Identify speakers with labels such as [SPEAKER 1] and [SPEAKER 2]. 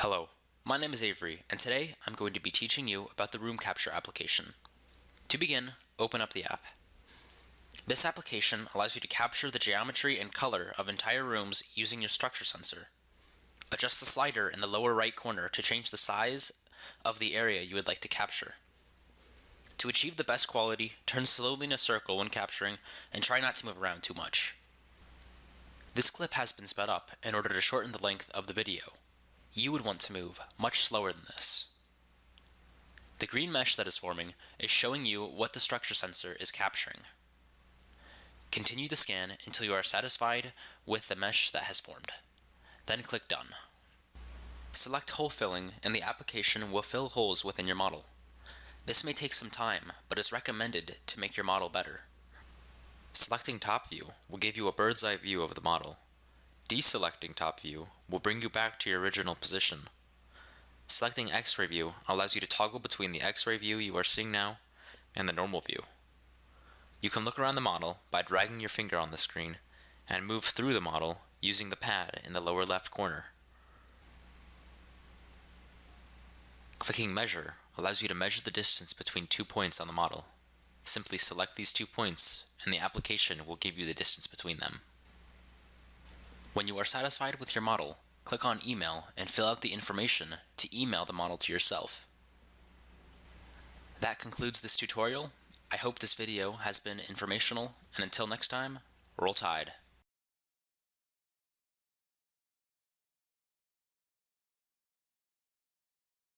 [SPEAKER 1] Hello, my name is Avery, and today I'm going to be teaching you about the Room Capture application. To begin, open up the app. This application allows you to capture the geometry and color of entire rooms using your structure sensor. Adjust the slider in the lower right corner to change the size of the area you would like to capture. To achieve the best quality, turn slowly in a circle when capturing and try not to move around too much. This clip has been sped up in order to shorten the length of the video. You would want to move much slower than this. The green mesh that is forming is showing you what the structure sensor is capturing. Continue the scan until you are satisfied with the mesh that has formed. Then click Done. Select Hole Filling and the application will fill holes within your model. This may take some time, but is recommended to make your model better. Selecting Top View will give you a bird's eye view of the model. Deselecting Top View will bring you back to your original position. Selecting X-ray view allows you to toggle between the X-ray view you are seeing now and the normal view. You can look around the model by dragging your finger on the screen and move through the model using the pad in the lower left corner. Clicking Measure allows you to measure the distance between two points on the model. Simply select these two points and the application will give you the distance between them. When you are satisfied with your model, click on Email and fill out the information to email the model to yourself. That concludes this tutorial. I hope this video has been informational, and until next time, roll tide.